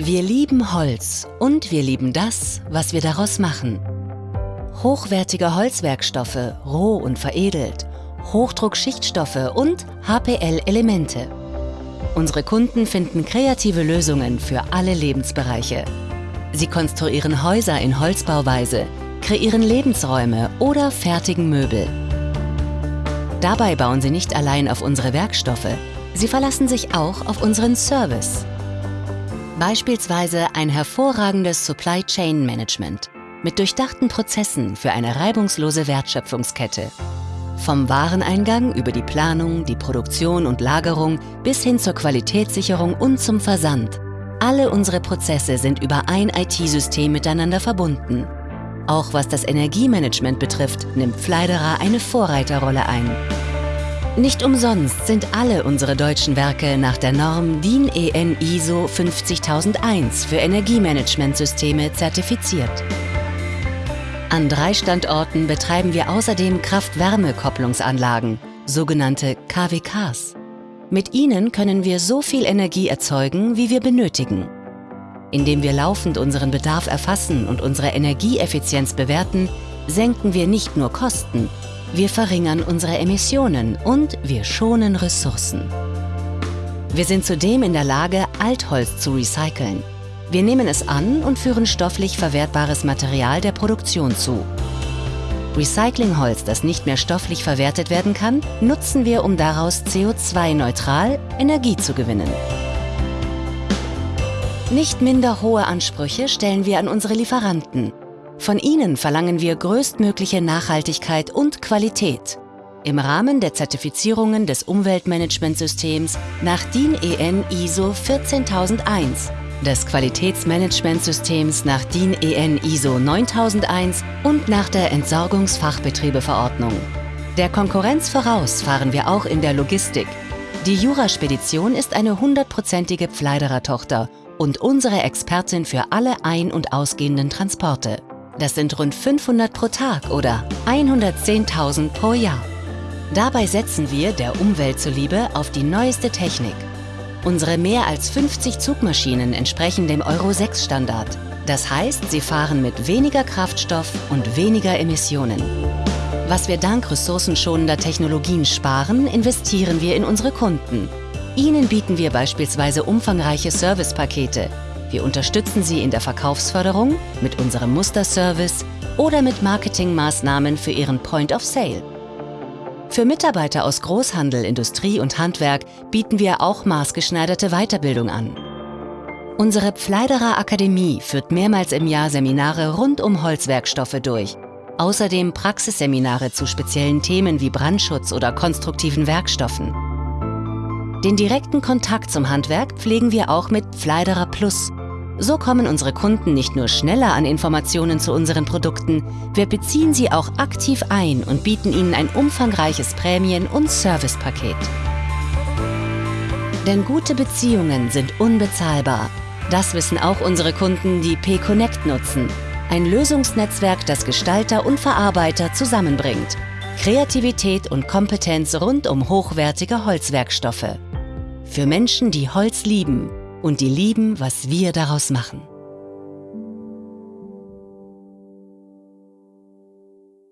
Wir lieben Holz und wir lieben das, was wir daraus machen. Hochwertige Holzwerkstoffe, roh und veredelt, Hochdruckschichtstoffe und HPL-Elemente. Unsere Kunden finden kreative Lösungen für alle Lebensbereiche. Sie konstruieren Häuser in Holzbauweise, kreieren Lebensräume oder fertigen Möbel. Dabei bauen sie nicht allein auf unsere Werkstoffe, sie verlassen sich auch auf unseren Service. Beispielsweise ein hervorragendes Supply Chain Management mit durchdachten Prozessen für eine reibungslose Wertschöpfungskette. Vom Wareneingang über die Planung, die Produktion und Lagerung bis hin zur Qualitätssicherung und zum Versand. Alle unsere Prozesse sind über ein IT-System miteinander verbunden. Auch was das Energiemanagement betrifft, nimmt Pfleiderer eine Vorreiterrolle ein. Nicht umsonst sind alle unsere deutschen Werke nach der Norm DIN EN ISO 50001 für Energiemanagementsysteme zertifiziert. An drei Standorten betreiben wir außerdem Kraft-Wärme-Kopplungsanlagen, sogenannte KWKs. Mit ihnen können wir so viel Energie erzeugen, wie wir benötigen. Indem wir laufend unseren Bedarf erfassen und unsere Energieeffizienz bewerten, senken wir nicht nur Kosten, wir verringern unsere Emissionen und wir schonen Ressourcen. Wir sind zudem in der Lage, Altholz zu recyceln. Wir nehmen es an und führen stofflich verwertbares Material der Produktion zu. Recyclingholz, das nicht mehr stofflich verwertet werden kann, nutzen wir, um daraus CO2-neutral Energie zu gewinnen. Nicht minder hohe Ansprüche stellen wir an unsere Lieferanten. Von ihnen verlangen wir größtmögliche Nachhaltigkeit und Qualität. Im Rahmen der Zertifizierungen des Umweltmanagementsystems nach DIN EN ISO 14001 des Qualitätsmanagementsystems nach DIN EN ISO 9001 und nach der Entsorgungsfachbetriebeverordnung. Der Konkurrenz voraus fahren wir auch in der Logistik. Die Juraspedition ist eine hundertprozentige Pfleiderer-Tochter und unsere Expertin für alle ein- und ausgehenden Transporte. Das sind rund 500 pro Tag oder 110.000 pro Jahr. Dabei setzen wir, der Umwelt zuliebe, auf die neueste Technik Unsere mehr als 50 Zugmaschinen entsprechen dem Euro-6-Standard. Das heißt, sie fahren mit weniger Kraftstoff und weniger Emissionen. Was wir dank ressourcenschonender Technologien sparen, investieren wir in unsere Kunden. Ihnen bieten wir beispielsweise umfangreiche Servicepakete. Wir unterstützen Sie in der Verkaufsförderung mit unserem Musterservice oder mit Marketingmaßnahmen für Ihren Point of Sale. Für Mitarbeiter aus Großhandel, Industrie und Handwerk bieten wir auch maßgeschneiderte Weiterbildung an. Unsere Pfleiderer Akademie führt mehrmals im Jahr Seminare rund um Holzwerkstoffe durch. Außerdem Praxisseminare zu speziellen Themen wie Brandschutz oder konstruktiven Werkstoffen. Den direkten Kontakt zum Handwerk pflegen wir auch mit Pfleiderer Plus, so kommen unsere Kunden nicht nur schneller an Informationen zu unseren Produkten, wir beziehen sie auch aktiv ein und bieten ihnen ein umfangreiches Prämien- und Servicepaket. Denn gute Beziehungen sind unbezahlbar. Das wissen auch unsere Kunden, die P-Connect nutzen. Ein Lösungsnetzwerk, das Gestalter und Verarbeiter zusammenbringt. Kreativität und Kompetenz rund um hochwertige Holzwerkstoffe. Für Menschen, die Holz lieben und die lieben, was wir daraus machen.